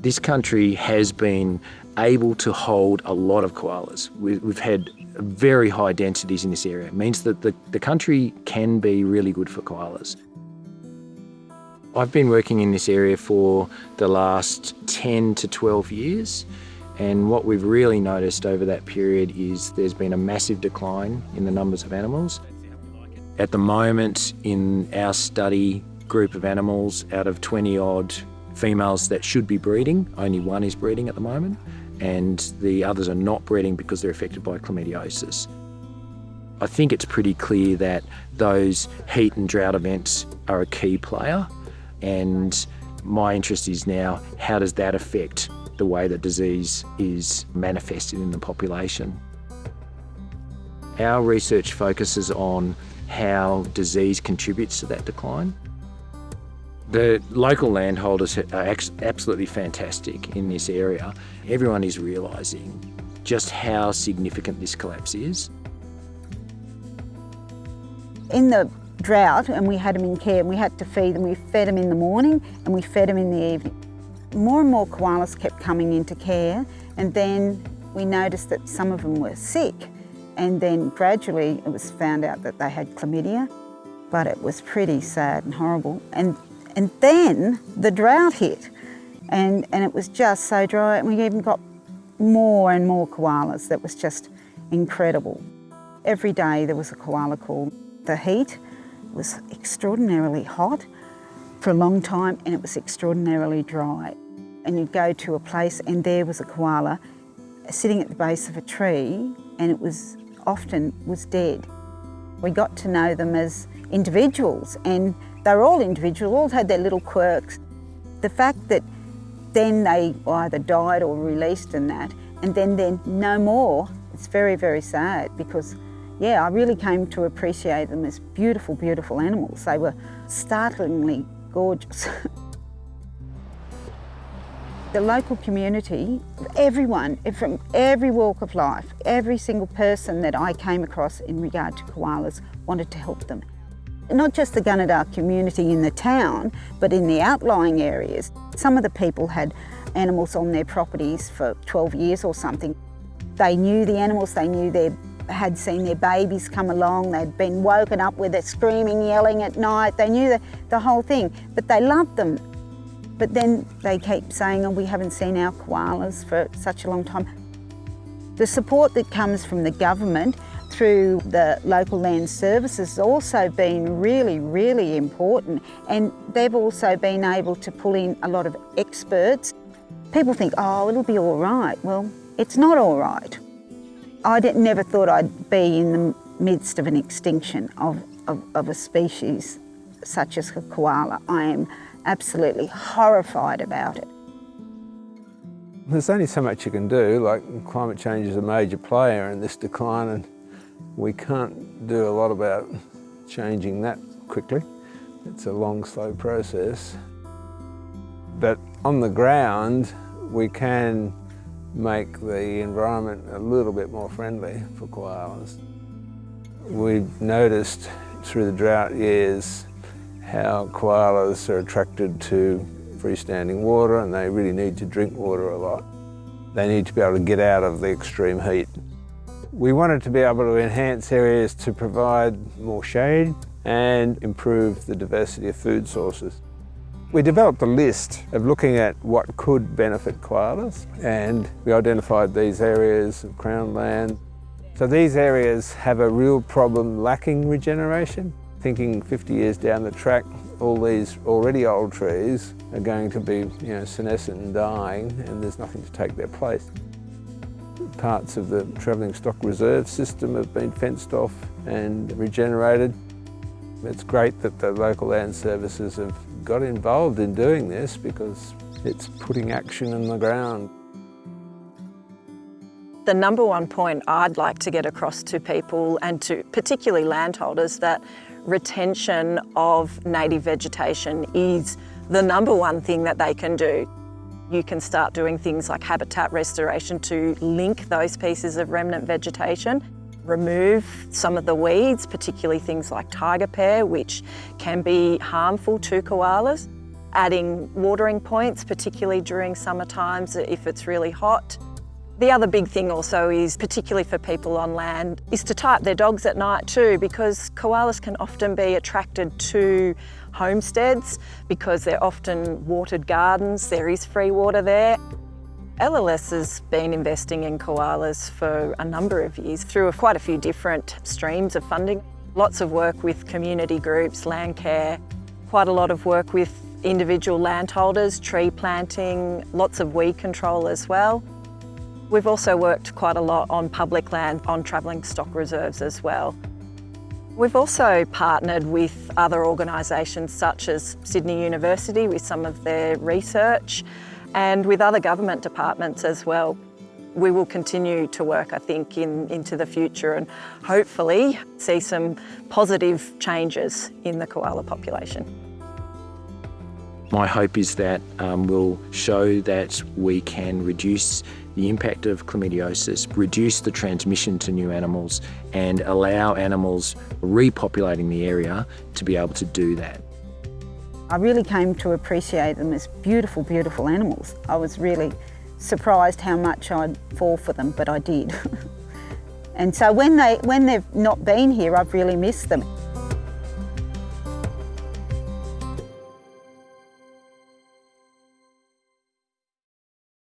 This country has been able to hold a lot of koalas. We've had very high densities in this area. It means that the, the country can be really good for koalas. I've been working in this area for the last 10 to 12 years and what we've really noticed over that period is there's been a massive decline in the numbers of animals. At the moment in our study group of animals, out of 20 odd females that should be breeding, only one is breeding at the moment and the others are not breeding because they're affected by chlamydiosis. I think it's pretty clear that those heat and drought events are a key player and my interest is now how does that affect the way that disease is manifested in the population. Our research focuses on how disease contributes to that decline. The local landholders are absolutely fantastic in this area. Everyone is realising just how significant this collapse is. In the drought, and we had them in care, and we had to feed them, we fed them in the morning and we fed them in the evening. More and more koalas kept coming into care, and then we noticed that some of them were sick. And then gradually it was found out that they had chlamydia, but it was pretty sad and horrible. And and then the drought hit and, and it was just so dry and we even got more and more koalas. That was just incredible. Every day there was a koala call. The heat was extraordinarily hot for a long time and it was extraordinarily dry. And you'd go to a place and there was a koala sitting at the base of a tree and it was often was dead. We got to know them as individuals and they were all individual, all had their little quirks. The fact that then they either died or released in that, and then then no more, it's very, very sad because, yeah, I really came to appreciate them as beautiful, beautiful animals. They were startlingly gorgeous. the local community, everyone from every walk of life, every single person that I came across in regard to koalas wanted to help them not just the Gunnedah community in the town, but in the outlying areas. Some of the people had animals on their properties for 12 years or something. They knew the animals, they knew they had seen their babies come along, they'd been woken up with it screaming, yelling at night, they knew the, the whole thing, but they loved them. But then they keep saying, oh, we haven't seen our koalas for such a long time. The support that comes from the government through the local land services has also been really, really important and they've also been able to pull in a lot of experts. People think, oh, it'll be all right. Well, it's not all right. I never thought I'd be in the midst of an extinction of, of, of a species such as a koala. I am absolutely horrified about it. There's only so much you can do, like climate change is a major player in this decline and we can't do a lot about changing that quickly. It's a long, slow process. But on the ground, we can make the environment a little bit more friendly for koalas. We've noticed through the drought years how koalas are attracted to freestanding water and they really need to drink water a lot. They need to be able to get out of the extreme heat. We wanted to be able to enhance areas to provide more shade and improve the diversity of food sources. We developed a list of looking at what could benefit koalas and we identified these areas of crown land. So these areas have a real problem lacking regeneration. Thinking 50 years down the track, all these already old trees are going to be you know, senescent and dying and there's nothing to take their place parts of the travelling stock reserve system have been fenced off and regenerated. It's great that the local land services have got involved in doing this because it's putting action in the ground. The number one point I'd like to get across to people and to particularly landholders that retention of native vegetation is the number one thing that they can do. You can start doing things like habitat restoration to link those pieces of remnant vegetation, remove some of the weeds, particularly things like tiger pear, which can be harmful to koalas. adding watering points, particularly during summer times if it's really hot. The other big thing also is, particularly for people on land, is to tie up their dogs at night too because koalas can often be attracted to homesteads because they're often watered gardens, there is free water there. LLS has been investing in koalas for a number of years through quite a few different streams of funding. Lots of work with community groups, land care, quite a lot of work with individual landholders, tree planting, lots of weed control as well. We've also worked quite a lot on public land, on travelling stock reserves as well. We've also partnered with other organisations such as Sydney University with some of their research and with other government departments as well. We will continue to work, I think, in, into the future and hopefully see some positive changes in the koala population. My hope is that um, we'll show that we can reduce the impact of chlamydiosis, reduce the transmission to new animals and allow animals repopulating the area to be able to do that. I really came to appreciate them as beautiful, beautiful animals. I was really surprised how much I'd fall for them, but I did. and so when, they, when they've not been here, I've really missed them.